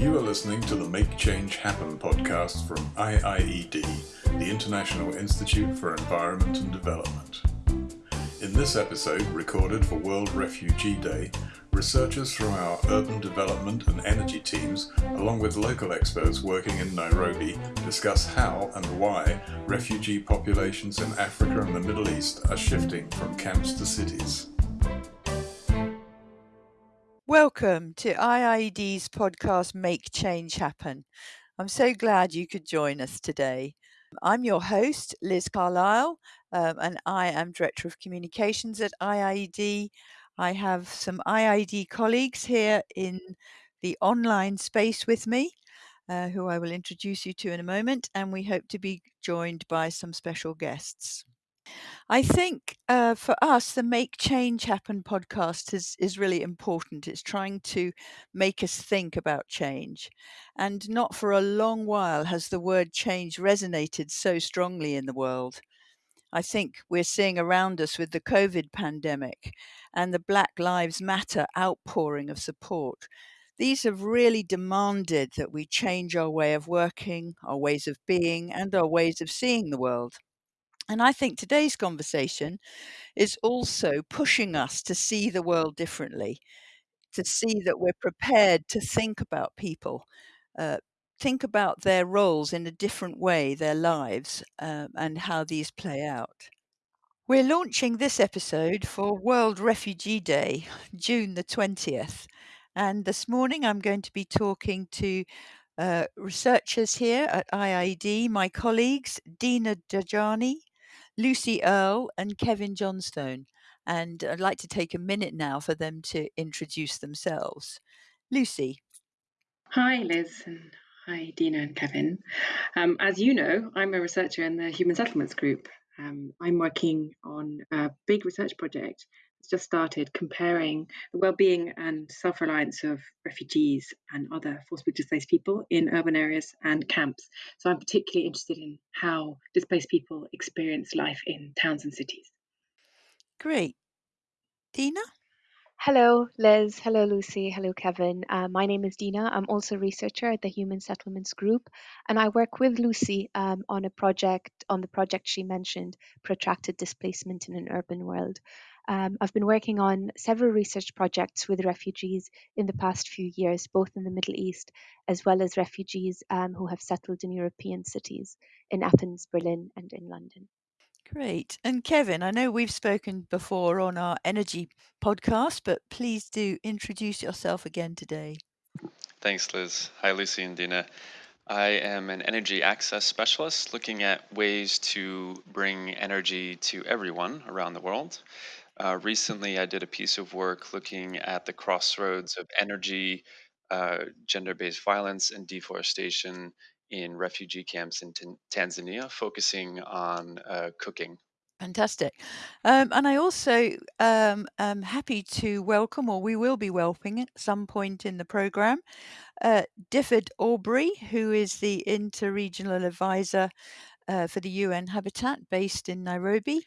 You are listening to the Make Change Happen podcast from IIED, the International Institute for Environment and Development. In this episode, recorded for World Refugee Day, researchers from our urban development and energy teams, along with local experts working in Nairobi, discuss how and why refugee populations in Africa and the Middle East are shifting from camps to cities. Welcome to IIED's podcast Make Change Happen. I'm so glad you could join us today. I'm your host, Liz Carlile, um, and I am Director of Communications at IIED. I have some IIED colleagues here in the online space with me, uh, who I will introduce you to in a moment, and we hope to be joined by some special guests. I think uh, for us, the Make Change Happen podcast is, is really important. It's trying to make us think about change. And not for a long while has the word change resonated so strongly in the world. I think we're seeing around us with the COVID pandemic and the Black Lives Matter outpouring of support. These have really demanded that we change our way of working, our ways of being, and our ways of seeing the world. And I think today's conversation is also pushing us to see the world differently, to see that we're prepared to think about people, uh, think about their roles in a different way, their lives, um, and how these play out. We're launching this episode for World Refugee Day, June the 20th. And this morning I'm going to be talking to uh, researchers here at IIED, my colleagues, Dina Dajani, Lucy Earle and Kevin Johnstone. And I'd like to take a minute now for them to introduce themselves. Lucy. Hi, Liz, and hi, Dina and Kevin. Um, as you know, I'm a researcher in the Human Settlements Group. Um, I'm working on a big research project just started comparing the well-being and self-reliance of refugees and other forcibly displaced people in urban areas and camps. So I'm particularly interested in how displaced people experience life in towns and cities. Great. Dina? Hello, Liz. Hello, Lucy. Hello, Kevin. Uh, my name is Dina. I'm also a researcher at the Human Settlements Group, and I work with Lucy um, on a project on the project she mentioned, protracted displacement in an urban world. Um, I've been working on several research projects with refugees in the past few years, both in the Middle East as well as refugees um, who have settled in European cities, in Athens, Berlin, and in London. Great. And Kevin, I know we've spoken before on our energy podcast, but please do introduce yourself again today. Thanks, Liz. Hi, Lucy and Dina. I am an energy access specialist looking at ways to bring energy to everyone around the world. Uh, recently, I did a piece of work looking at the crossroads of energy, uh, gender based violence, and deforestation in refugee camps in Tanzania, focusing on uh, cooking. Fantastic. Um, and I also um, am happy to welcome, or we will be welcoming at some point in the program, uh, Dyfed Aubrey, who is the interregional advisor uh, for the UN Habitat based in Nairobi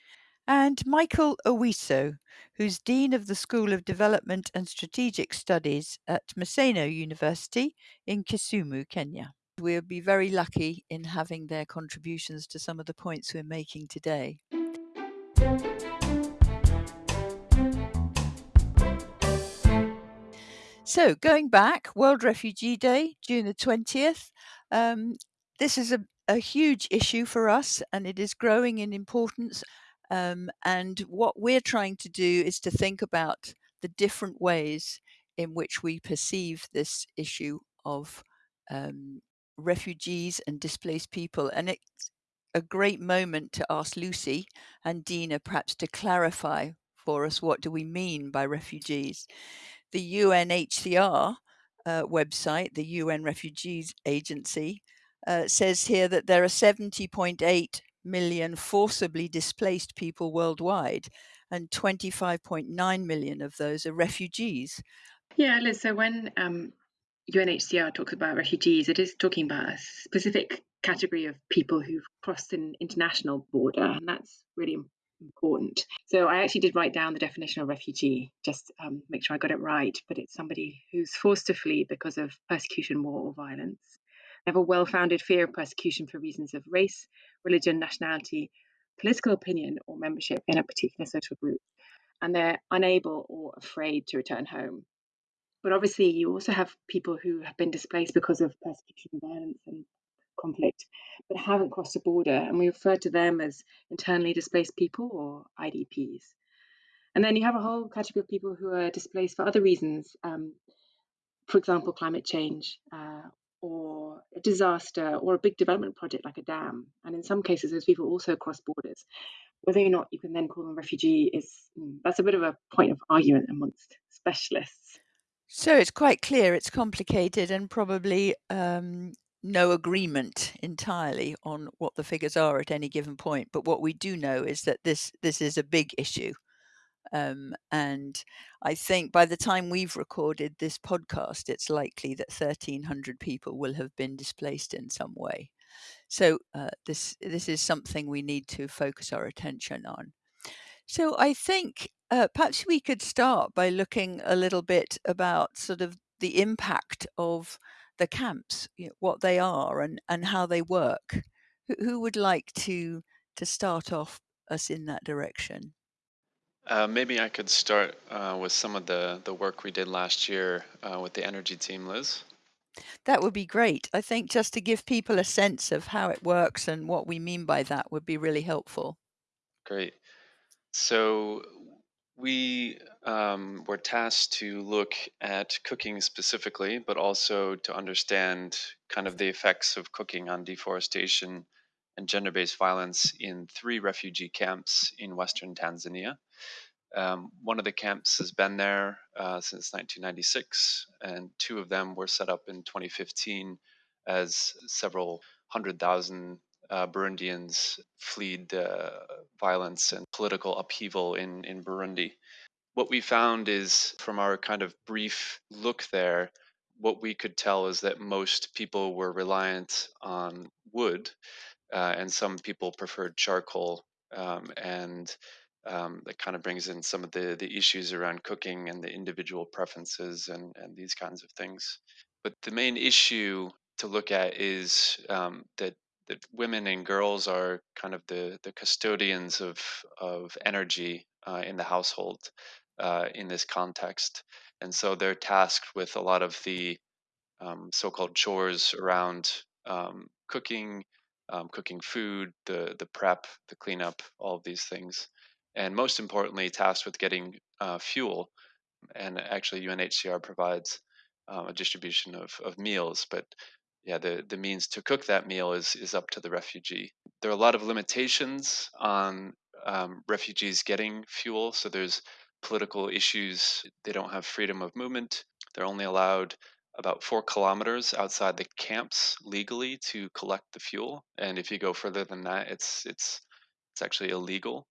and Michael Owiso, who's Dean of the School of Development and Strategic Studies at Maseno University in Kisumu, Kenya. We'll be very lucky in having their contributions to some of the points we're making today. So, going back, World Refugee Day, June the 20th. Um, this is a, a huge issue for us and it is growing in importance um, and what we're trying to do is to think about the different ways in which we perceive this issue of um, refugees and displaced people. And it's a great moment to ask Lucy and Dina perhaps to clarify for us what do we mean by refugees. The UNHCR uh, website, the UN Refugees Agency, uh, says here that there are 70.8 million forcibly displaced people worldwide, and 25.9 million of those are refugees. Yeah, Liz, so when um, UNHCR talks about refugees, it is talking about a specific category of people who've crossed an international border, and that's really important. So I actually did write down the definition of refugee, just um, make sure I got it right. But it's somebody who's forced to flee because of persecution, war, or violence. Have a well-founded fear of persecution for reasons of race, religion, nationality, political opinion, or membership in a particular social group, and they're unable or afraid to return home. But obviously, you also have people who have been displaced because of persecution, violence, and conflict, but haven't crossed the border, and we refer to them as internally displaced people or IDPs. And then you have a whole category of people who are displaced for other reasons, um, for example, climate change uh, or a disaster or a big development project like a dam. And in some cases, those people also cross borders. Whether or not you can then call them refugee is mm, that's a bit of a point of argument amongst specialists. So it's quite clear it's complicated and probably um, no agreement entirely on what the figures are at any given point. But what we do know is that this this is a big issue. Um, and I think by the time we've recorded this podcast, it's likely that 1,300 people will have been displaced in some way. So uh, this this is something we need to focus our attention on. So I think uh, perhaps we could start by looking a little bit about sort of the impact of the camps, you know, what they are and, and how they work. Who, who would like to to start off us in that direction? Uh, maybe I could start uh, with some of the, the work we did last year uh, with the energy team, Liz. That would be great. I think just to give people a sense of how it works and what we mean by that would be really helpful. Great. So we um, were tasked to look at cooking specifically, but also to understand kind of the effects of cooking on deforestation and gender based violence in three refugee camps in Western Tanzania. Um, one of the camps has been there uh, since 1996, and two of them were set up in 2015 as several hundred thousand uh, Burundians fled uh, violence and political upheaval in, in Burundi. What we found is from our kind of brief look there, what we could tell is that most people were reliant on wood, uh, and some people preferred charcoal. Um, and um, that kind of brings in some of the, the issues around cooking and the individual preferences and, and these kinds of things. But the main issue to look at is um, that that women and girls are kind of the, the custodians of, of energy uh, in the household uh, in this context. And so they're tasked with a lot of the um, so called chores around um, cooking, um, cooking food, the, the prep, the cleanup, all of these things. And most importantly, tasked with getting uh, fuel. And actually, UNHCR provides um, a distribution of, of meals, but yeah, the, the means to cook that meal is, is up to the refugee. There are a lot of limitations on um, refugees getting fuel. So there's political issues. They don't have freedom of movement. They're only allowed about four kilometers outside the camps legally to collect the fuel. And if you go further than that, it's it's it's actually illegal.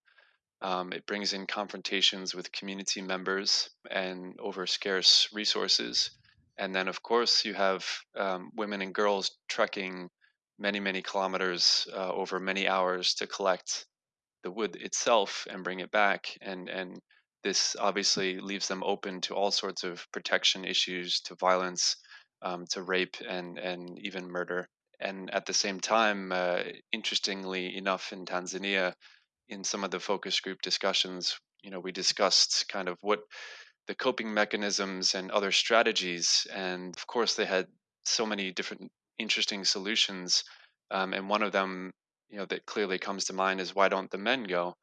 Um, it brings in confrontations with community members and over scarce resources. And then, of course, you have um, women and girls trekking many, many kilometers uh, over many hours to collect the wood itself and bring it back. And, and this obviously leaves them open to all sorts of protection issues, to violence, um, to rape, and, and even murder. And at the same time, uh, interestingly enough, in Tanzania, in some of the focus group discussions, you know, we discussed kind of what the coping mechanisms and other strategies. And of course, they had so many different interesting solutions. Um, and one of them, you know, that clearly comes to mind is why don't the men go?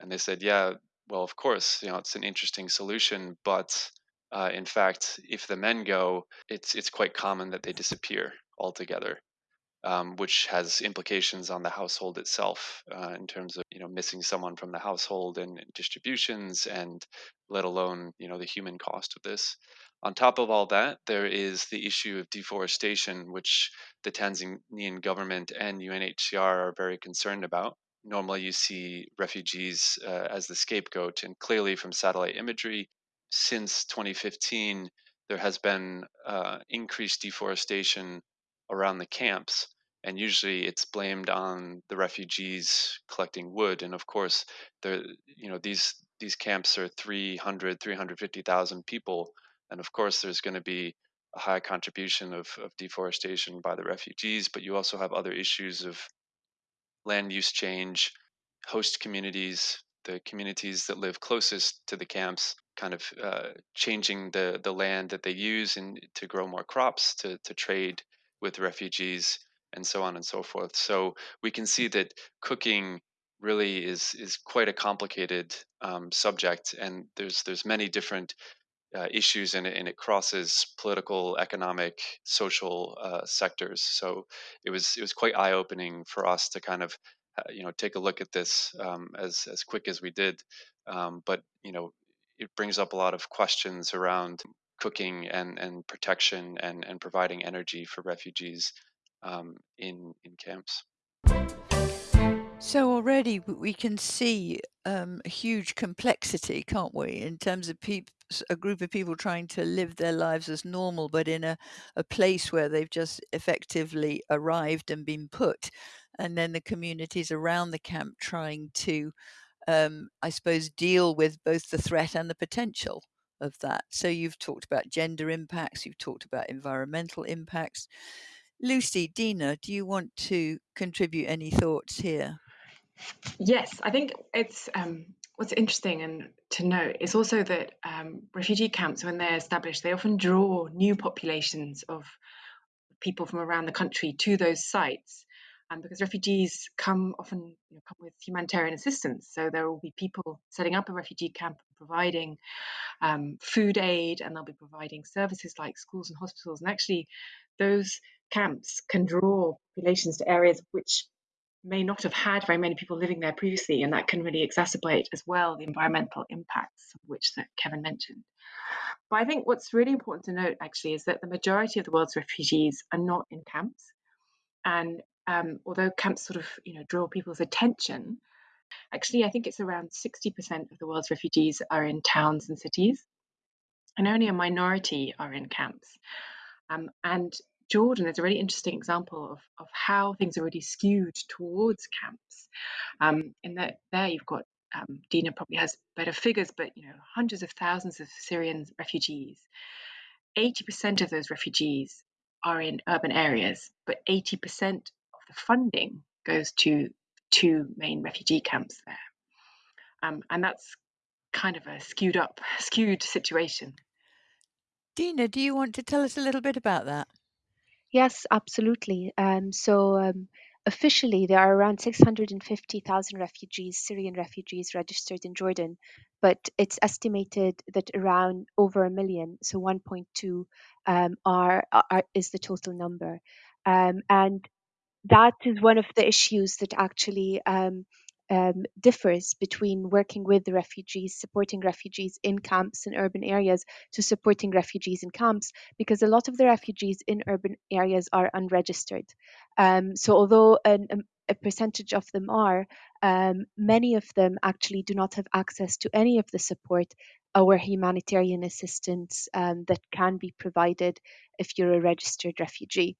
And they said, yeah, well, of course, you know, it's an interesting solution, but uh, in fact, if the men go, it's it's quite common that they disappear altogether um, which has implications on the household itself uh, in terms of you know missing someone from the household and, distributions, and let alone you know the human cost of this. On top of all that, there is the issue of deforestation, which the Tanzanian government and UNHCR are very concerned about. Normally, you see refugees uh, as the scapegoat, and clearly from satellite imagery, since 2015, there has been uh, increased deforestation around the camps. and usually it's blamed on the refugees collecting wood and of course there you know these these camps are 300 350,000 people and of course there's going to be a high contribution of, of deforestation by the refugees but you also have other issues of land use change host communities the communities that live closest to the camps kind of uh, changing the the land that they use and to grow more crops to to trade with refugees and so on and so forth. So we can see that cooking really is is quite a complicated um, subject, and there's there's many different uh, issues it, and it crosses political, economic, social uh, sectors. So it was it was quite eye opening for us to kind of uh, you know take a look at this um, as as quick as we did. Um, but you know it brings up a lot of questions around cooking and and protection and and providing energy for refugees um, in in camps. So already we can see um, huge complexity, can't we, in terms of people, a group of people trying to live their lives as normal, but in a, a place where they've just effectively arrived and been put, and then the communities around the camp trying to, um, I suppose, deal with both the threat and the potential of that. So you've talked about gender impacts, you've talked about environmental impacts. Lucy, Dina, do you want to contribute any thoughts here? Yes, I think it's um, what's interesting and to note is also that um, refugee camps, when they're established, they often draw new populations of people from around the country to those sites. Um, because refugees come often you know, come with humanitarian assistance, so there will be people setting up a refugee camp, providing um, food aid, and they'll be providing services like schools and hospitals. And actually, those camps can draw populations to areas which may not have had very many people living there previously, and that can really exacerbate as well the environmental impacts, which that Kevin mentioned. But I think what's really important to note actually is that the majority of the world's refugees are not in camps, and um, although camps sort of you know draw people's attention, actually I think it's around 60% of the world's refugees are in towns and cities, and only a minority are in camps. Um, and Jordan is a really interesting example of, of how things are really skewed towards camps. Um, in that there you've got um, Dina probably has better figures, but you know hundreds of thousands of Syrian refugees. 80% of those refugees are in urban areas, but 80% of the funding goes to two main refugee camps there. Um, and that's kind of a skewed up, skewed situation. Dina, do you want to tell us a little bit about that? Yes, absolutely. Um, so um, officially, there are around 650,000 refugees, Syrian refugees, registered in Jordan, but it's estimated that around over a million, so 1.2, um, are, are is the total number, um, and that is one of the issues that actually um, um, differs between working with the refugees, supporting refugees in camps in urban areas, to supporting refugees in camps, because a lot of the refugees in urban areas are unregistered. Um, so, although an, a percentage of them are, um, many of them actually do not have access to any of the support or humanitarian assistance um, that can be provided if you're a registered refugee.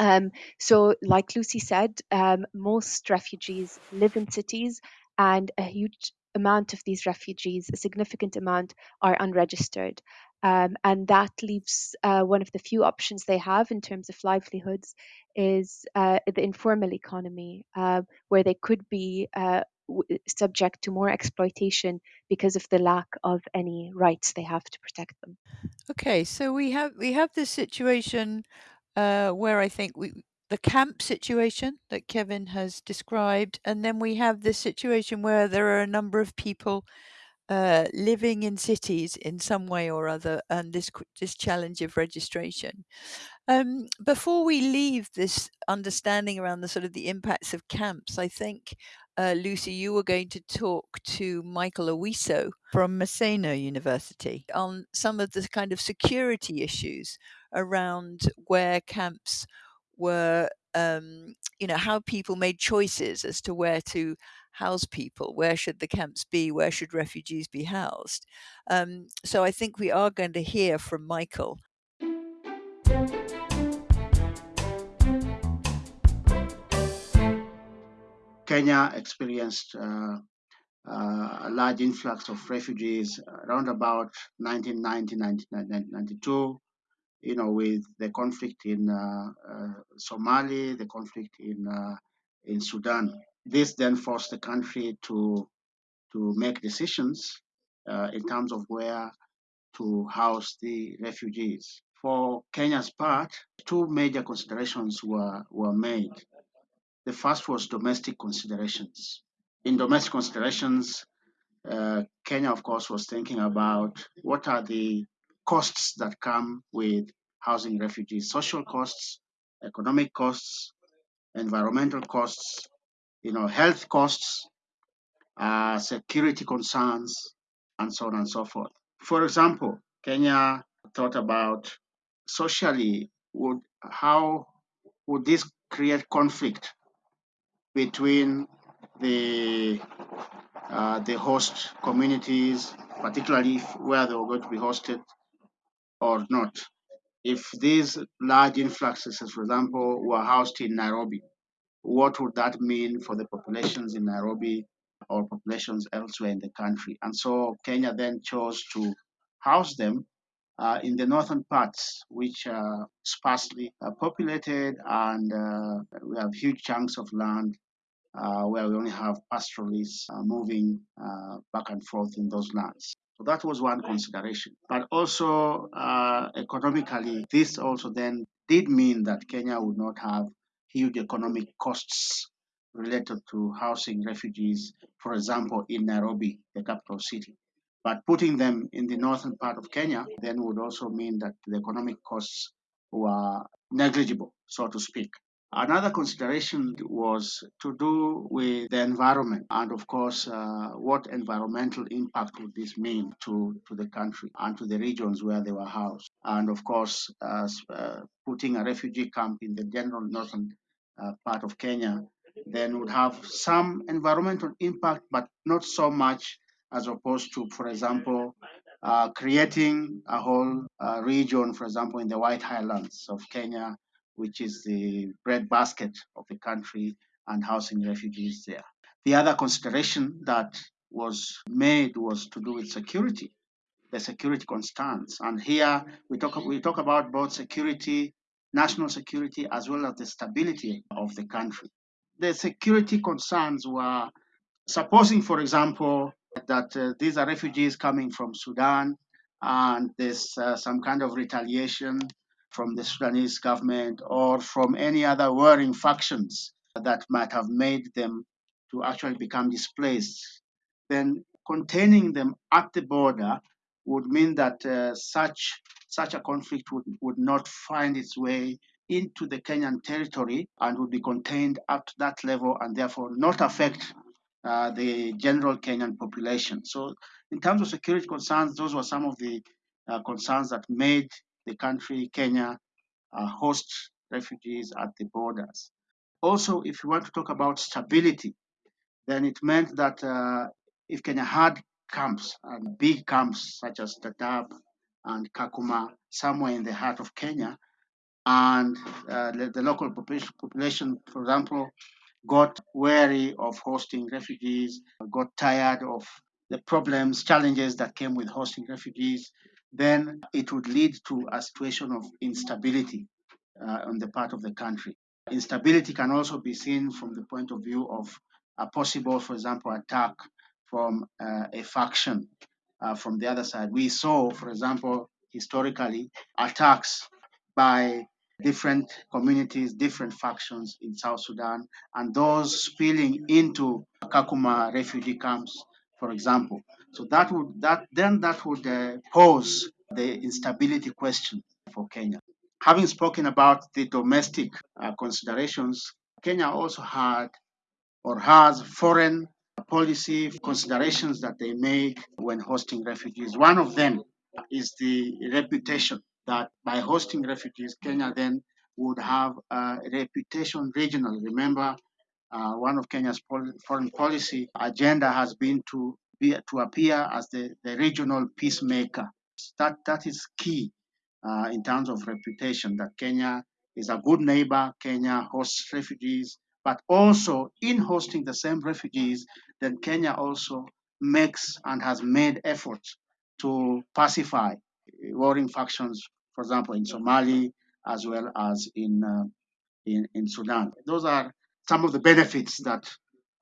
Um, so, like Lucy said, um, most refugees live in cities, and a huge amount of these refugees, a significant amount, are unregistered. Um, and that leaves uh, one of the few options they have in terms of livelihoods is uh, the informal economy, uh, where they could be uh, subject to more exploitation because of the lack of any rights they have to protect them. Okay, so we have we have this situation uh, where I think we the camp situation that Kevin has described, and then we have this situation where there are a number of people uh, living in cities in some way or other, and this this challenge of registration. Um, before we leave this understanding around the sort of the impacts of camps, I think uh, Lucy, you were going to talk to Michael Owiso from Maseno University on some of the kind of security issues around where camps were, um, you know, how people made choices as to where to house people, where should the camps be, where should refugees be housed. Um, so I think we are going to hear from Michael Kenya experienced uh, uh, a large influx of refugees around about 1990, 1992, you know, with the conflict in uh, Somalia, the conflict in in Sudan. This then forced the country to to make decisions in terms of where to house the refugees. For Kenya's part, two major considerations were, were made. The first was domestic considerations. In domestic considerations, uh, Kenya, of course, was thinking about what are the costs that come with housing refugees social costs, economic costs, environmental costs, you know, health costs, uh, security concerns, and so on and so forth. For example, Kenya thought about socially would how would this create conflict between the uh, the host communities, particularly where they were going to be hosted or not. If these large influxes, for example, were housed in Nairobi, what would that mean for the populations in Nairobi or populations elsewhere in the country? And so Kenya then chose to house them in the northern parts, which are sparsely uh, populated, and uh, we have huge chunks of land uh, where we only have pastoralists uh, moving uh, back and forth in those lands. So that was one consideration. But also economically, this also then did mean that Kenya would not have huge economic costs related to housing refugees, for example, in Nairobi, the capital city. But putting them in the northern part of Kenya then would also mean that the economic costs were negligible, so to speak. Another consideration was to do with the environment and, of course, uh, what environmental impact would this mean to, to the country and to the regions where they were housed. And, of course, uh, putting a refugee camp in the general northern uh, part of Kenya then would have some environmental impact, but not so much as opposed to, for example, uh, creating a whole uh, region, for example, in the White Highlands of Kenya which is the breadbasket of the country and housing refugees there. The other consideration that was made was to do with security, the security concerns. And here we talk, we talk about both security, national security, as well as the stability of the country. The security concerns were supposing, for example, that uh, these are refugees coming from Sudan and there's uh, some kind of retaliation from the Sudanese government or from any other warring factions that might have made them to actually become displaced, then containing them at the border would mean that uh, such such a conflict would, would not find its way into the Kenyan territory and would be contained at that level and therefore not affect uh, the general Kenyan population. So, in terms of security concerns, those were some of the uh, concerns that made the country, Kenya, uh, host refugees at the borders. Also, if you want to talk about stability, then it meant that uh, if Kenya had camps and big camps such as Dadaab and Kakuma somewhere in the heart of Kenya, and uh, the, the local population, for example, got weary of hosting refugees, got tired of the problems, challenges that came with hosting refugees, then it would lead to a situation of instability uh, on the part of the country. Instability can also be seen from the point of view of a possible, for example, attack from uh, a faction uh, from the other side. We saw, for example, historically, attacks by different communities, different factions in South Sudan, and those spilling into Kakuma refugee camps, for example. So that would that then that would uh, pose the instability question for Kenya. Having spoken about the domestic uh, considerations, Kenya also had or has foreign policy considerations that they make when hosting refugees. One of them is the reputation that by hosting refugees, Kenya then would have a reputation regionally. Remember, uh, one of Kenya's foreign policy agenda has been to be, to appear as the, the regional peacemaker. That that is key uh, in terms of reputation. That Kenya is a good neighbor. Kenya hosts refugees, but also in hosting the same refugees, then Kenya also makes and has made efforts to pacify warring factions, for example, in Somali as well as in, uh, in, in Sudan. Those are some of the benefits that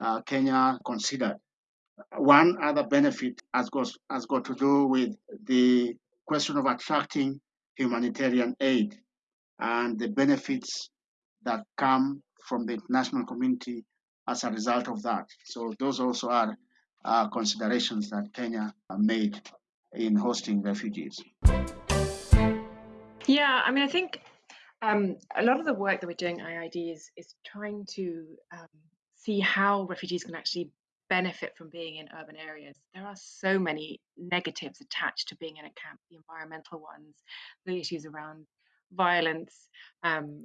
uh, Kenya considered. One other benefit has got, has got to do with the question of attracting humanitarian aid and the benefits that come from the international community as a result of that. So those also are uh, considerations that Kenya made in hosting refugees. Yeah, I mean, I think um, a lot of the work that we're doing at IIED is, is trying to um, see how refugees can actually benefit from being in urban areas. There are so many negatives attached to being in a camp, the environmental ones, the issues around violence, um,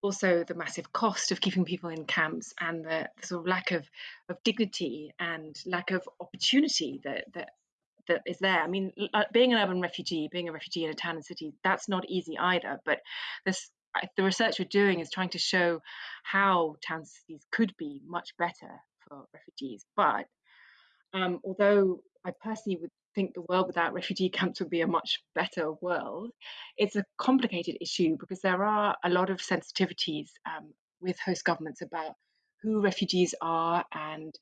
also the massive cost of keeping people in camps and the, the sort of lack of, of dignity and lack of opportunity that, that that is there. I mean, being an urban refugee, being a refugee in a town and city, that's not easy either. But this, the research we're doing is trying to show how towns cities could be much better for refugees. But um, although I personally would think the world without refugee camps would be a much better world, it's a complicated issue because there are a lot of sensitivities um, with host governments about who refugees are and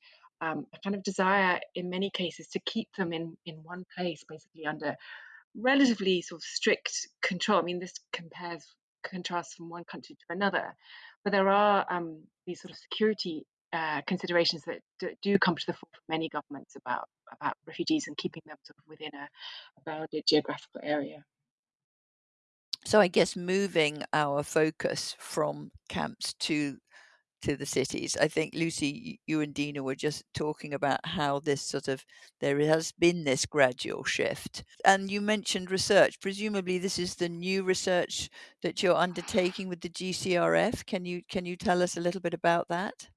um, a kind of desire in many cases to keep them in, in one place, basically under relatively sort of strict control. I mean, this compares contrasts from one country to another, but there are um, these sort of security uh, considerations that do come to the fore for many governments about about refugees and keeping them sort of within a, a bounded geographical area. So I guess moving our focus from camps to to the cities. I think Lucy, you and Dina were just talking about how this sort of there has been this gradual shift. And you mentioned research. Presumably this is the new research that you're undertaking with the GCRF. Can you can you tell us a little bit about that?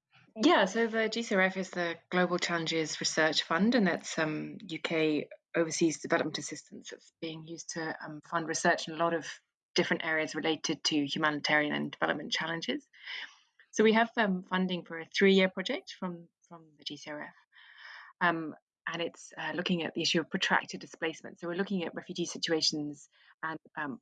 Yeah, so the GCRF is the Global Challenges Research Fund, and that's um, UK overseas development assistance that's being used to um, fund research in a lot of different areas related to humanitarian and development challenges. So we have um, funding for a three-year project from from the GCRF, um, and it's uh, looking at the issue of protracted displacement. So we're looking at refugee situations and um,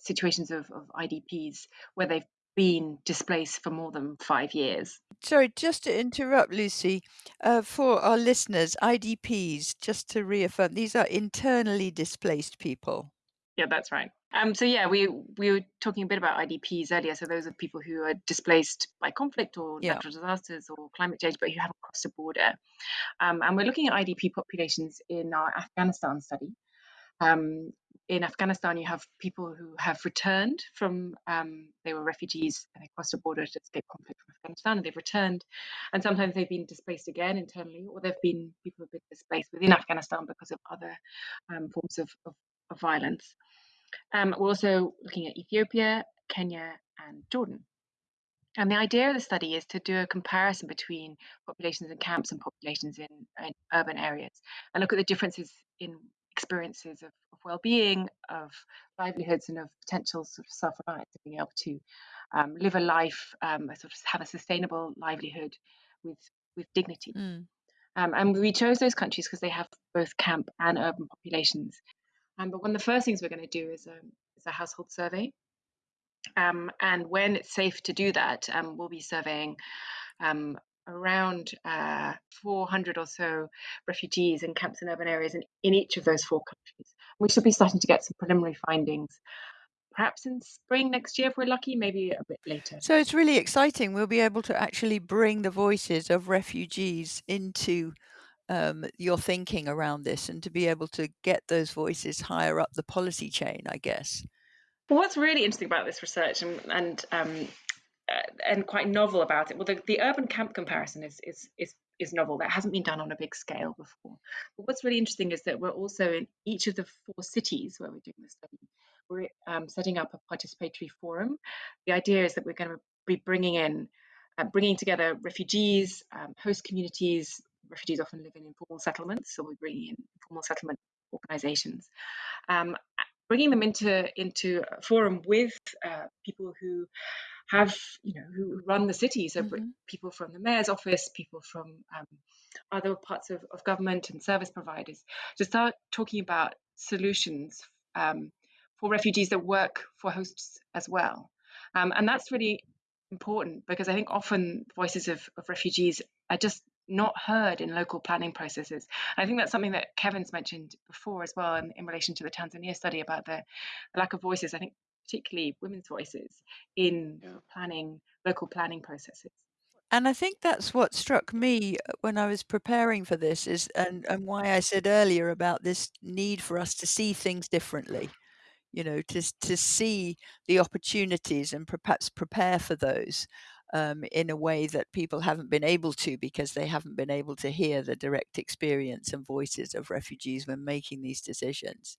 situations of, of IDPs where they've been displaced for more than five years. Sorry, just to interrupt, Lucy, uh, for our listeners, IDPs, just to reaffirm, these are internally displaced people. Yeah, that's right. Um, so yeah, we we were talking a bit about IDPs earlier. So those are people who are displaced by conflict or yeah. natural disasters or climate change, but who haven't crossed a border. Um, and we're looking at IDP populations in our Afghanistan study. Um, in Afghanistan, you have people who have returned from, um, they were refugees and they crossed a border to escape conflict from Afghanistan and they've returned. And sometimes they've been displaced again internally, or they've been, people have been displaced within Afghanistan because of other um, forms of, of, of violence. Um, we're also looking at Ethiopia, Kenya, and Jordan. And the idea of the study is to do a comparison between populations in camps and populations in, in urban areas and look at the differences in experiences of, of well-being, of livelihoods, and of potential sort of self-reliance, being able to um, live a life, um, sort of have a sustainable livelihood with with dignity. Mm. Um, and we chose those countries because they have both camp and urban populations. Um, but one of the first things we're going to do is a, is a household survey. Um, and when it's safe to do that, um, we'll be surveying um, around uh, 400 or so refugees in camps in urban areas in, in each of those four countries. We should be starting to get some preliminary findings perhaps in spring next year if we're lucky, maybe a bit later. So it's really exciting. We'll be able to actually bring the voices of refugees into um, your thinking around this and to be able to get those voices higher up the policy chain, I guess. Well, what's really interesting about this research and, and um, uh, and quite novel about it. Well, the, the urban camp comparison is, is is is novel. That hasn't been done on a big scale before. But what's really interesting is that we're also in each of the four cities where we're doing this study. We're um, setting up a participatory forum. The idea is that we're going to be bringing in, uh, bringing together refugees, um, host communities. Refugees often live in informal settlements, so we're bringing in informal settlement organizations, um, bringing them into into a forum with uh, people who have you know who run the city so Mm-hmm. people from the mayor's office people from um, other parts of, of government and service providers to start talking about solutions um, for refugees that work for hosts as well um, and that's really important because i think often voices of, of refugees are just not heard in local planning processes. And I think that's something that Kevin's mentioned before as well in, in relation to the Tanzania study about the, the lack of voices. I think particularly women's voices in Yeah. planning local planning processes. And I think that's what struck me uh, when I was preparing for this is and, and why I said earlier about this need for us to see things differently, you know, to to see the opportunities and perhaps prepare for those um, in a way that people haven't been able to because they haven't been able to hear the direct experience and voices of refugees when making these decisions.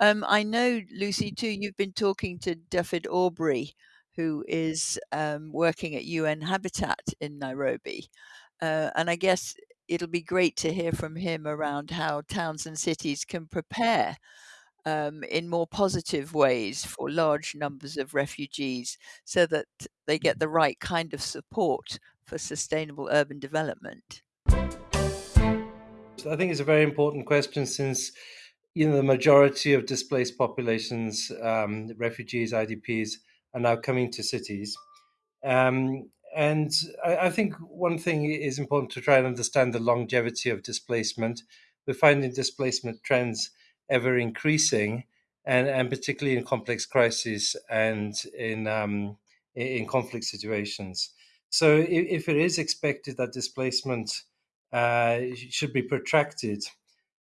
Um, I know, Lucy, too, you've been talking to Dyfed Aubrey, who is um, working at UN Habitat in Nairobi. Uh, and I guess it'll be great to hear from him around how towns and cities can prepare um, in more positive ways for large numbers of refugees so that they get the right kind of support for sustainable urban development. I think it's a very important question since you know the majority of displaced populations, um, refugees, IDPs, are now coming to cities. Um, and I, I, think one thing is important to try and understand the longevity of displacement. We're finding displacement trends ever increasing, and, and particularly in complex crises and in um, in conflict situations. So, if, if it is expected that displacement uh, should be protracted,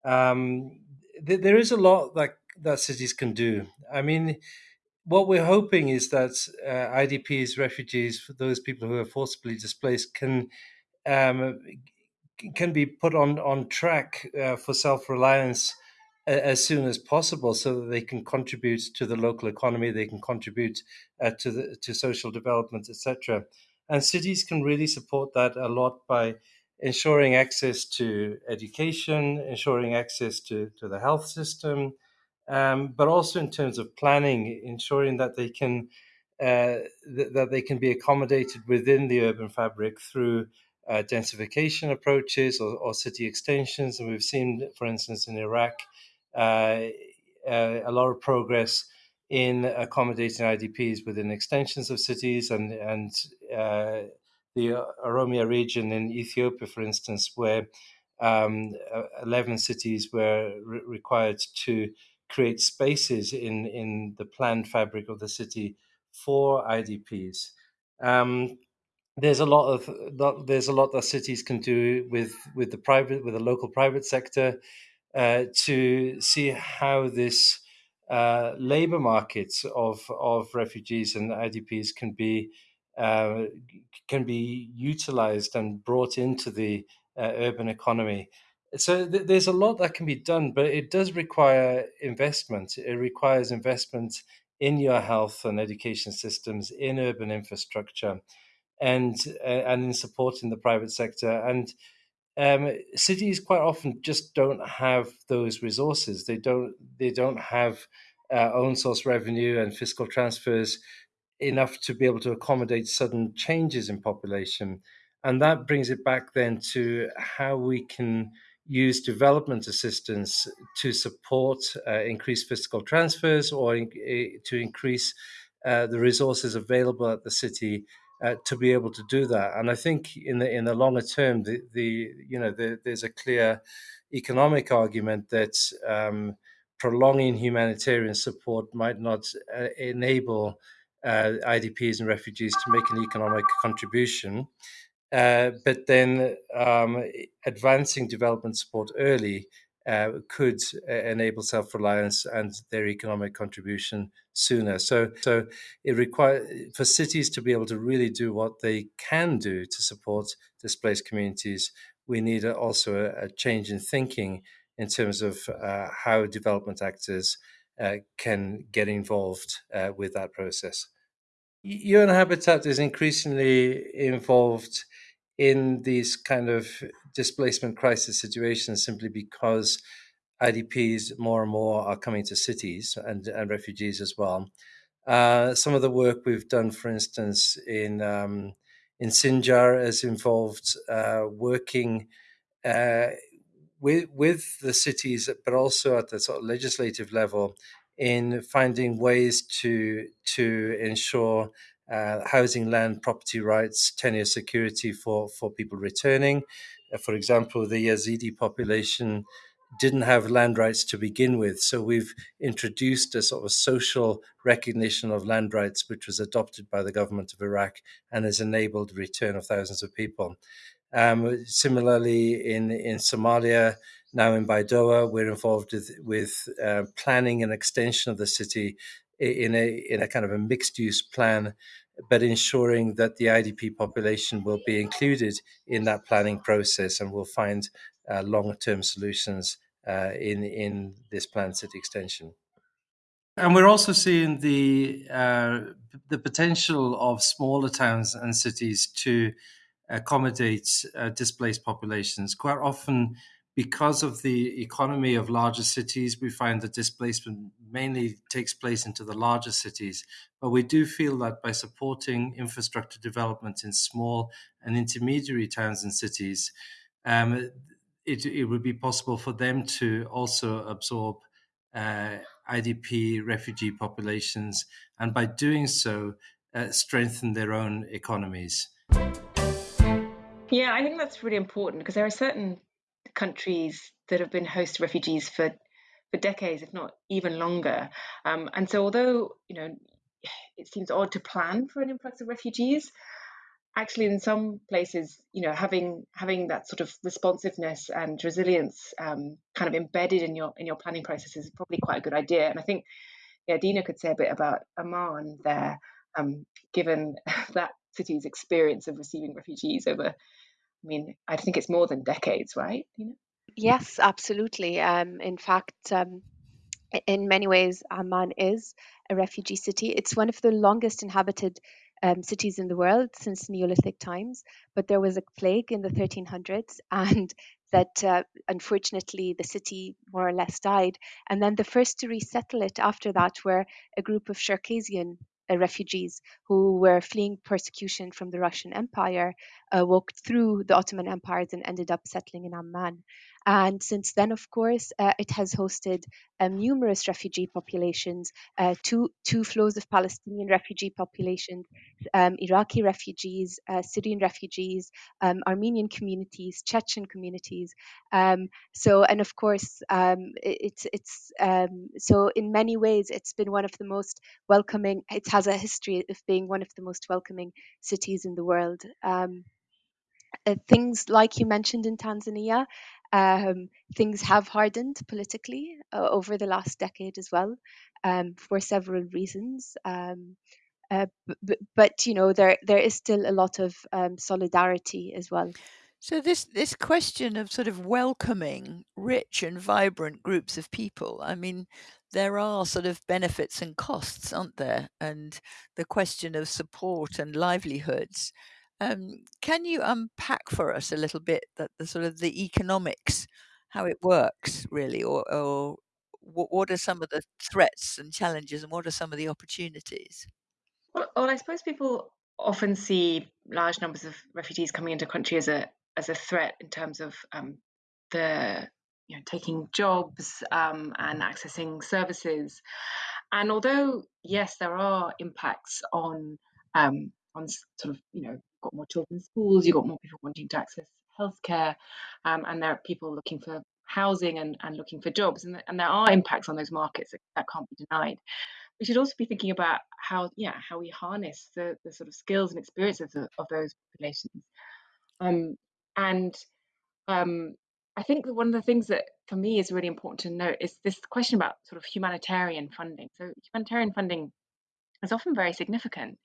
um, th- there is a lot that that cities can do. I mean, what we're hoping is that uh, IDPs, refugees, those people who are forcibly displaced, can um, can be put on on track uh, for self reliance as soon as possible, so that they can contribute to the local economy, they can contribute uh, to the to social development, etc. And cities can really support that a lot by ensuring access to education, ensuring access to, to the health system, um, but also in terms of planning, ensuring that they can uh, th- that they can be accommodated within the urban fabric through uh, densification approaches or, or, city extensions. And we've seen, for instance, in Iraq, a lot of progress in accommodating IDPs within extensions of cities and and uh, the Oromia region in Ethiopia, for instance, where um, 11 cities were re- required to create spaces in, in the planned fabric of the city for IDPs. Um, there's a lot of there's a lot that cities can do with with the private with the local private sector uh, to see how this uh, labor market of of refugees and IDPs can be uh, can be utilized and brought into the uh, urban economy. So th- there's a lot that can be done, but it does require investment. It requires investment in your health and education systems, in urban infrastructure, and uh, and in supporting the private sector. And um, cities quite often just don't have those resources. They don't. They don't have uh, own source revenue and fiscal transfers enough to be able to accommodate sudden changes in population. And that brings it back then to how we can use development assistance to support uh, increased fiscal transfers or in, uh, to increase uh, the resources available at the city uh, to be able to do that. And I think in the in the longer term, the, the you know the, there's a clear economic argument that um, prolonging humanitarian support might not uh, enable uh, IDPs and refugees to make an economic contribution. Uh, but then um, advancing development support early uh, could uh, enable self-reliance and their economic contribution sooner. So, so it requires for cities to be able to really do what they can do to support displaced communities. We need also a, a, change in thinking in terms of uh, how development actors uh, can get involved uh, with that process. UN Habitat is increasingly involved in these kind of displacement crisis situations simply because IDPs more and more are coming to cities and, and refugees as well. Uh, some of the work we've done, for instance, in um, in Sinjar has involved uh, working uh, with with the cities, but also at the sort of legislative level, in finding ways to to ensure uh, housing, land, property rights, tenure security for for people returning. Uh, for example, the Yazidi population didn't have land rights to begin with, so we've introduced a sort of social recognition of land rights, which was adopted by the government of Iraq and has enabled the return of thousands of people. Um, similarly, in in Somalia, now in Baidoa, we're involved with, with uh, planning an extension of the city in a in a kind of a mixed use plan, but ensuring that the IDP population will be included in that planning process and will find uh, long term solutions uh, in in this planned city extension. And we're also seeing the uh, the potential of smaller towns and cities to accommodate uh, displaced populations. Quite often, because of the economy of larger cities, we find that displacement mainly takes place into the larger cities. But we do feel that by supporting infrastructure development in small and intermediary towns and cities, um, it, it would be possible for them to also absorb uh, IDP refugee populations, and by doing so, uh, strengthen their own economies. Yeah, I think that's really important because there are certain countries that have been host to refugees for for decades, if not even longer. Um, and so, although you know it seems odd to plan for an influx of refugees, actually, in some places, you know, having having that sort of responsiveness and resilience um, kind of embedded in your in your planning process is probably quite a good idea. And I think, yeah, Dina could say a bit about Amman there, um, given that city's experience of receiving refugees over I mean, I think it's more than decades, right? You know? Yes, absolutely. Um, in fact, um, in many ways, Amman is a refugee city. It's one of the longest inhabited um, cities in the world since Neolithic times. But there was a plague in the 1300s, and that uh, unfortunately the city more or less died. And then the first to resettle it after that were a group of Circassian refugees who were fleeing persecution from the Russian Empire, uh, walked through the Ottoman empires and ended up settling in Amman. And since then, of course, uh, it has hosted um, numerous refugee populations, uh, two, two flows of Palestinian refugee populations, um, Iraqi refugees, uh, Syrian refugees, um, Armenian communities, Chechen communities. Um, so, and of course, um, it, it's it's um, so in many ways, it's been one of the most welcoming. It has a history of being one of the most welcoming cities in the world. Uh, things like you mentioned in Tanzania, um, things have hardened politically uh, over the last decade as well, um, for several reasons. Um, uh, but, you know there there is still a lot of um, solidarity as well. So this this question of sort of welcoming rich and vibrant groups of people, I mean, there are sort of benefits and costs, aren't there? And the question of support and livelihoods. Um, can you unpack for us a little bit that the sort of the economics, how it works really, or, or what, what are some of the threats and challenges, and what are some of the opportunities? Well, well, I suppose people often see large numbers of refugees coming into country as a as a threat in terms of um, the you know taking jobs um, and accessing services. And although yes, there are impacts on um, on sort of you know got more children in schools, you've got more people wanting to access healthcare, um, and there are people looking for housing and, and looking for jobs, and, and there are impacts on those markets that, that can't be denied. We should also be thinking about how yeah how we harness the, the sort of skills and experiences of, of those populations. Um, and um, I think that one of the things that for me is really important to note is this question about sort of humanitarian funding. So humanitarian funding is often very significant.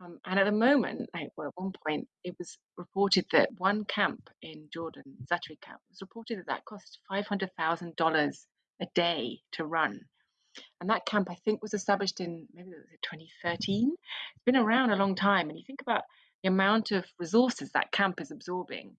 Um, and at the moment, like, well, at one point, it was reported that one camp in Jordan, Zaatari camp, was reported that that cost $500,000 a day to run. And that camp, I think, was established in maybe 2013. It's been around a long time. And you think about the amount of resources that camp is absorbing.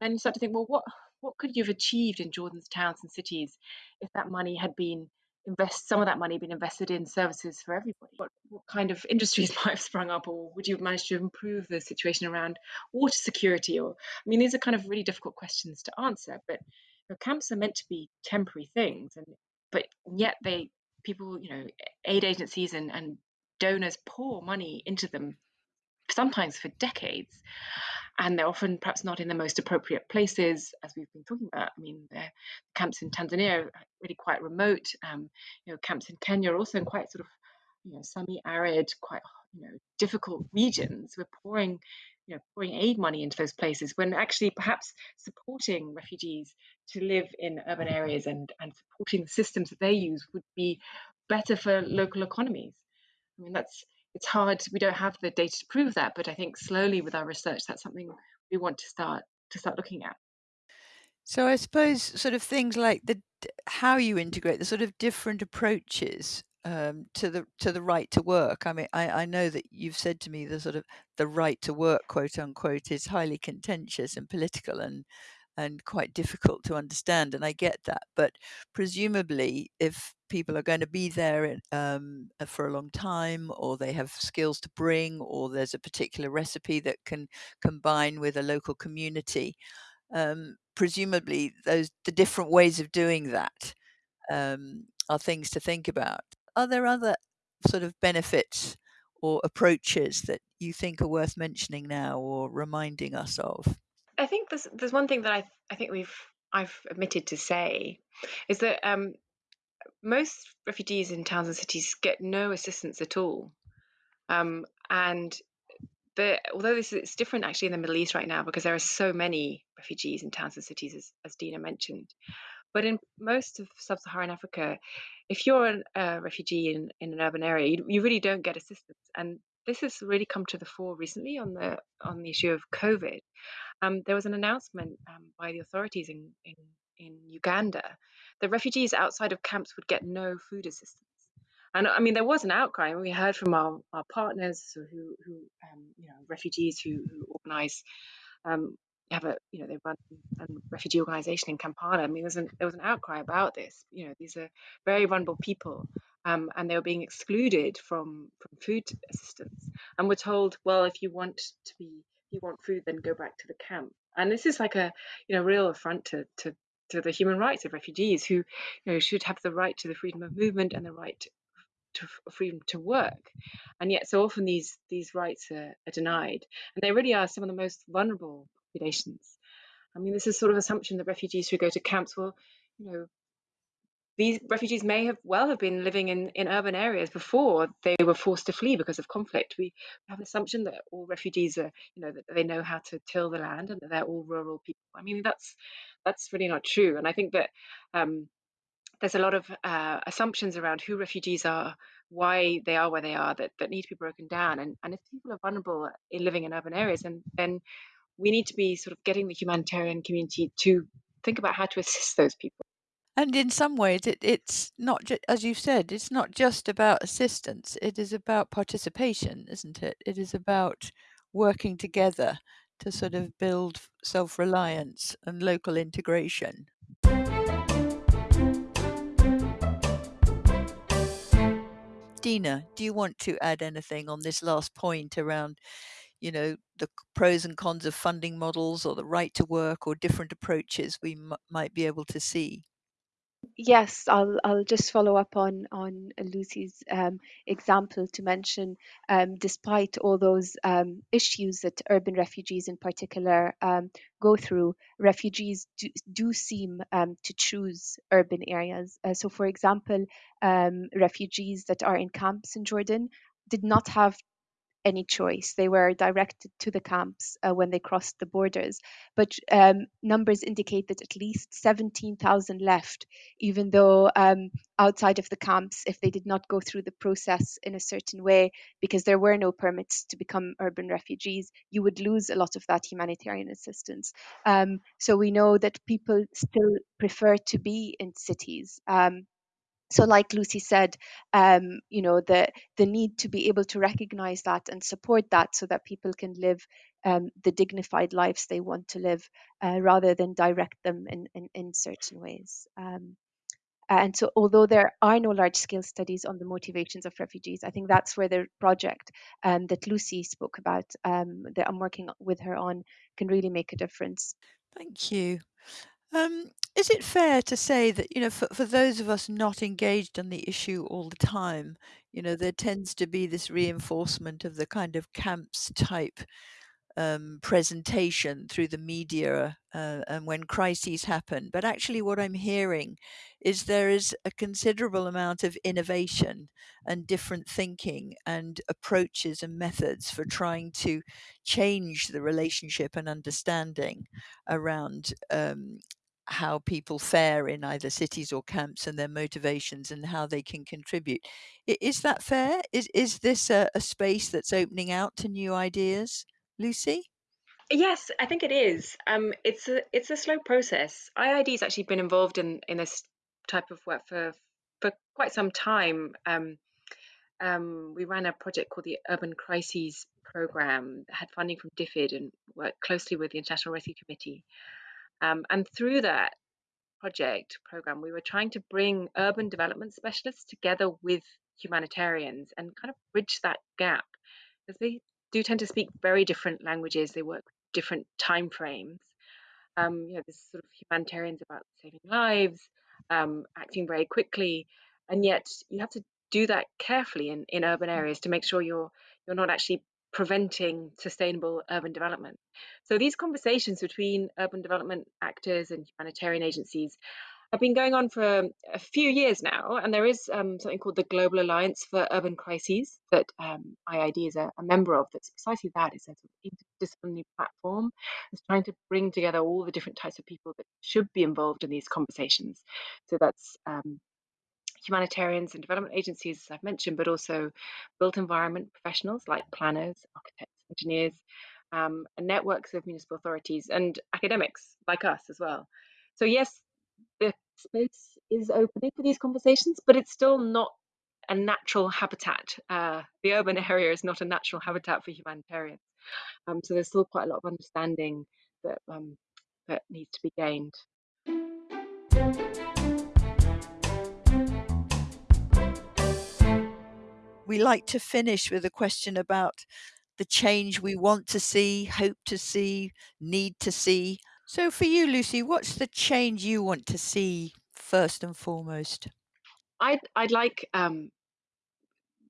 Then you start to think, well, what what could you have achieved in Jordan's towns and cities if that money had been invest some of that money being invested in services for everybody? What, what kind of industries might have sprung up, or would you have managed to improve the situation around water security? Or I mean, these are kind of really difficult questions to answer. But you know, camps are meant to be temporary things, and but yet they people, you know, aid agencies and, and donors pour money into them sometimes for decades and they're often perhaps not in the most appropriate places, as we've been talking about. I mean, the camps in Tanzania are really quite remote. Um, you know, camps in Kenya are also in quite sort of, you know, semi-arid, quite you know, difficult regions. We're pouring, you know, pouring aid money into those places when actually perhaps supporting refugees to live in urban areas and and supporting the systems that they use would be better for local economies. I mean, that's it's hard we don't have the data to prove that but i think slowly with our research that's something we want to start to start looking at so i suppose sort of things like the how you integrate the sort of different approaches um, to the to the right to work. I mean, I, I know that you've said to me the sort of the right to work, quote unquote, is highly contentious and political, and and quite difficult to understand. And I get that. But presumably, if people are going to be there um, uh, for a long time, or they have skills to bring, or there's a particular recipe that can combine with a local community, um, presumably those the different ways of doing that um, are things to think about. Are there other sort of benefits or approaches that you think are worth mentioning now or reminding us of? I think there's there's one thing that I I think we've I've omitted to say is that um, most refugees in towns and cities get no assistance at all, um, and the although this is different actually in the Middle East right now because there are so many refugees in towns and cities as, as Dina mentioned, but in most of sub-Saharan Africa, if you're a refugee in, in an urban area, you, you really don't get assistance, and this has really come to the fore recently on the on the issue of COVID. Um, there was an announcement um, by the authorities in, in, in Uganda that refugees outside of camps would get no food assistance. And I mean, there was an outcry. We heard from our, our partners who, who um, you know, refugees who, who organise um, have a you know they run a refugee organization in Kampala. I mean, an, there was an outcry about this. You know, these are very vulnerable people, um, and they were being excluded from from food assistance. And we're told, well, if you want to be, if you want food, then go back to the camp. And this is like a you know real affront to to to the human rights of refugees who you know should have the right to the freedom of movement and the right to freedom to work and yet so often these these rights are, are, denied and they really are some of the most vulnerable populations. I mean, this is sort of assumption that refugees who go to camps will, you know, these refugees may have well have been living in, in urban areas before they were forced to flee because of conflict. We have an assumption that all refugees are, you know, that they know how to till the land and that they're all rural people. I mean, that's that's really not true. And I think that um, there's a lot of uh, assumptions around who refugees are, why they are where they are, that, that need to be broken down. And, and if people are vulnerable in living in urban areas, and then we need to be sort of getting the humanitarian community to think about how to assist those people. And in some ways, it, it's not, ju- as you've said, it's not just about assistance. It is about participation, isn't it? It is about working together to sort of build self reliance and local integration. Dina, do you want to add anything on this last point around you know the pros and cons of funding models or the right to work or different approaches we m- might be able to see Yes, I'll I'll just follow up on on Lucy's um, example to mention, um, despite all those um, issues that urban refugees in particular um, go through, refugees do, do seem um, to choose urban areas. Uh, so, for example, um, refugees that are in camps in Jordan did not have any choice. They were directed to the camps uh, when they crossed the borders. But um, numbers indicate that at least 17,000 left, even though um, outside of the camps, if they did not go through the process in a certain way, because there were no permits to become urban refugees, you would lose a lot of that humanitarian assistance. Um, so we know that people still prefer to be in cities. Um, so like lucy said um, you know the the need to be able to recognize that and support that so that people can live um, the dignified lives they want to live uh, rather than direct them in, in, in certain ways um, And so, although there are no large scale studies on the motivations of refugees, I think that's where the project um, that Lucy spoke about, um, that I'm working with her on, can really make a difference. Thank you. Um, is it fair to say that, you know, for, for those of us not engaged on the issue all the time, you know, there tends to be this reinforcement of the kind of camps type um, presentation through the media uh, and when crises happen. But actually, what I'm hearing is there is a considerable amount of innovation and different thinking and approaches and methods for trying to change the relationship and understanding around um, how people fare in either cities or camps and their motivations and how they can contribute. Is that fair? Is is this a, a space that's opening out to new ideas? Lucy? Yes, I think it is. Um, it's a it's a slow process. IIED's actually been involved in in this type of work for for quite some time. Um, um, we ran a project called the Urban Crises Program that had funding from DFID and worked closely with the International Rescue Committee. Um, and through that project program, we were trying to bring urban development specialists together with humanitarians and kind of bridge that gap because they do tend to speak very different languages. They work different time frames. Um, you know, there's sort of humanitarians about saving lives, um, acting very quickly, and yet you have to do that carefully in, in urban areas to make sure you're you're not actually preventing sustainable urban development. So these conversations between urban development actors and humanitarian agencies have been going on for a few years now, and there is um, something called the Global Alliance for Urban Crises that um, IIED is a, a, member of. That's precisely that. It's a sort of interdisciplinary platform. It's trying to bring together all the different types of people that should be involved in these conversations. So that's um, humanitarians and development agencies, as I've mentioned, but also built environment professionals like planners, architects, engineers, um, and networks of municipal authorities and academics like us as well. So yes, the space is opening for these conversations, but it's still not a natural habitat. Uh, the urban area is not a natural habitat for humanitarians. Um, so there's still quite a lot of understanding that um, that needs to be gained. We like to finish with a question about the change we want to see, hope to see, need to see. So, for you, Lucy, what's the change you want to see first and foremost? I'd I'd like um,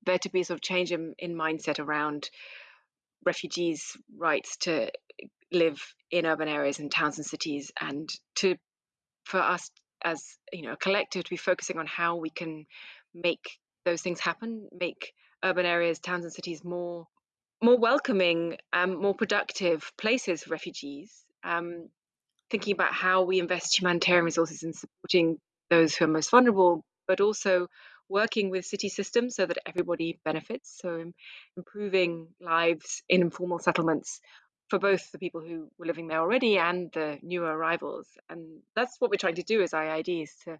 there to be a sort of change in, in mindset around refugees' rights to live in urban areas and towns and cities, and to for us as you know a collective to be focusing on how we can make those things happen, make urban areas, towns and cities more more welcoming, um, more productive places for refugees. Um, thinking about how we invest humanitarian resources in supporting those who are most vulnerable, but also working with city systems so that everybody benefits. So improving lives in informal settlements for both the people who were living there already and the newer arrivals. And that's what we're trying to do as IIED is to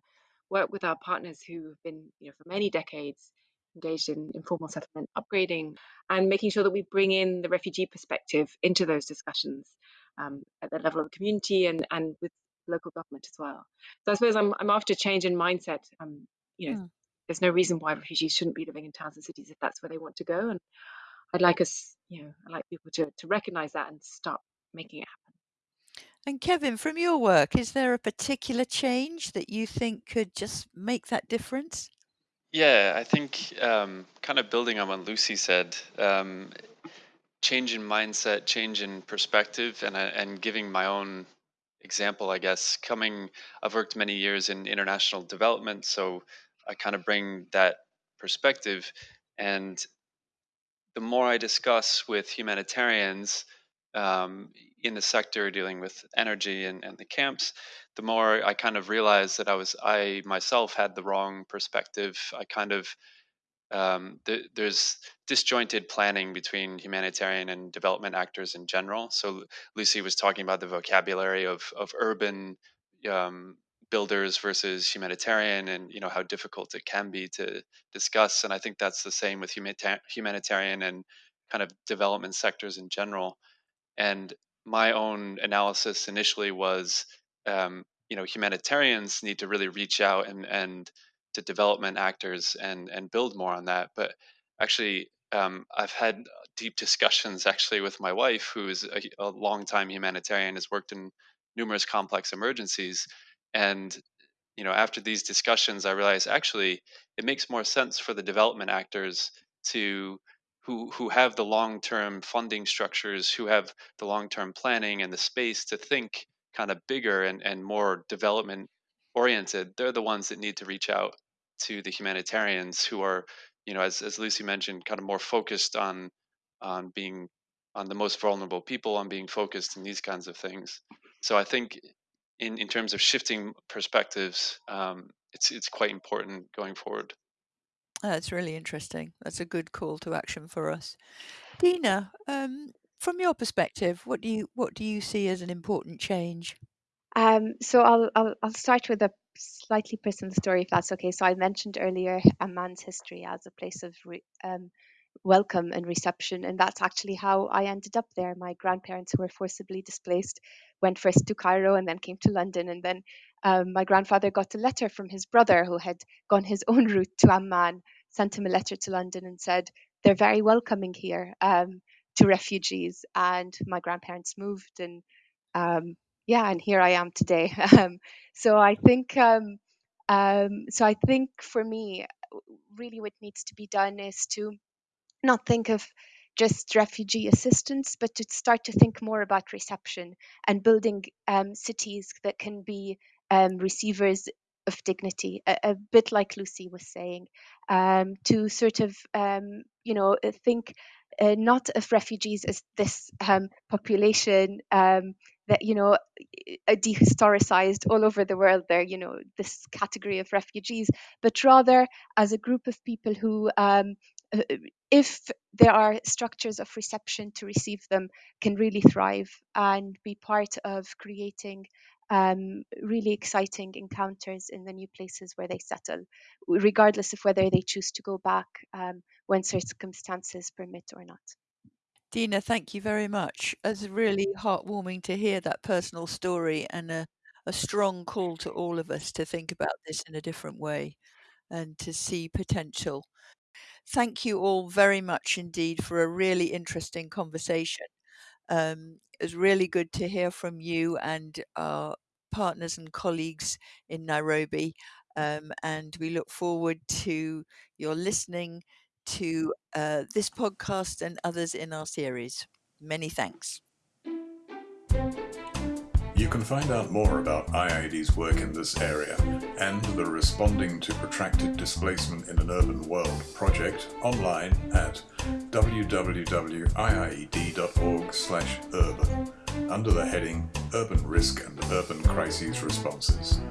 work with our partners who have been, you know, for many decades engaged in informal settlement upgrading and making sure that we bring in the refugee perspective into those discussions um, at the level of the community and, and with local government as well. So I suppose I'm, I'm after change in mindset. Um, you know, mm. there's no reason why refugees shouldn't be living in towns and cities if that's where they want to go. And I'd like us, you know, I'd like people to, to recognize that and start making it happen. And Kevin, from your work, is there a particular change that you think could just make that difference? Yeah, I think um, kind of building on what Lucy said, um, change in mindset, change in perspective, and uh, and giving my own example, I guess. Coming, I've worked many years in international development, so I kind of bring that perspective. And the more I discuss with humanitarians um, in the sector dealing with energy and, and the camps, the more I kind of realized that I was I myself had the wrong perspective. I kind of um, the, there's disjointed planning between humanitarian and development actors in general. So Lucy was talking about the vocabulary of of urban um, builders versus humanitarian, and you know how difficult it can be to discuss. And I think that's the same with humanita- humanitarian and kind of development sectors in general. And my own analysis initially was um, you know humanitarians need to really reach out and and to development actors and and build more on that. But actually, um, I've had deep discussions actually with my wife, who is a, a longtime humanitarian, has worked in numerous complex emergencies, and you know after these discussions, I realized actually it makes more sense for the development actors to who who have the long-term funding structures, who have the long-term planning and the space to think kind of bigger and, and more development oriented, they're the ones that need to reach out to the humanitarians who are, you know, as, as Lucy mentioned, kind of more focused on on being on the most vulnerable people, on being focused in these kinds of things. So I think in, in terms of shifting perspectives, um, it's it's quite important going forward. That's really interesting. That's a good call to action for us. Dina, um, from your perspective, what do you what do you see as an important change? Um, so I'll, I'll I'll start with a slightly personal story, if that's okay. So I mentioned earlier Amman's history as a place of re, um, welcome and reception, and that's actually how I ended up there. My grandparents, who were forcibly displaced, went first to Cairo and then came to London, and then um, my grandfather got a letter from his brother, who had gone his own route to Amman, sent him a letter to London and said they're very welcoming here um, to refugees, and my grandparents moved and um, yeah, and here I am today. Um, so I think, um, um, so I think for me, really what needs to be done is to not think of just refugee assistance, but to start to think more about reception and building um, cities that can be um, receivers of dignity, a, a, bit like Lucy was saying, um, to sort of, um, you know, think uh, not of refugees as this um, population um, that you know dehistoricized all over the world there you know this category of refugees but rather as a group of people who um, uh, if there are structures of reception to receive them can really thrive and be part of creating um, really exciting encounters in the new places where they settle, regardless of whether they choose to go back um, when circumstances permit or not. Dina, thank you very much. It's really heartwarming to hear that personal story and a, a strong call to all of us to think about this in a different way and to see potential. Thank you all very much indeed for a really interesting conversation. Um, it was really good to hear from you and our partners and colleagues in Nairobi. Um, and we look forward to your listening to uh, this podcast and others in our series. Many thanks. You can find out more about IIED's work in this area and the Responding to Protracted Displacement in an Urban World project online at www.iied.org/urban under the heading Urban Risk and Urban Crises Responses.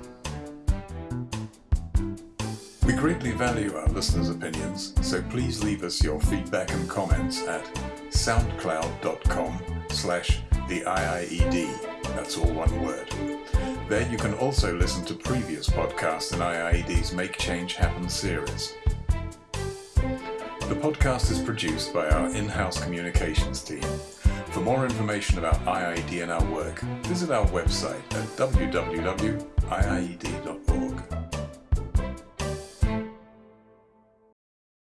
We greatly value our listeners' opinions, so please leave us your feedback and comments at soundcloud.com slash the IIED. That's all one word. There you can also listen to previous podcasts in IIED's Make Change Happen series. The podcast is produced by our in-house communications team. For more information about IIED and our work, visit our website at www.iied.org.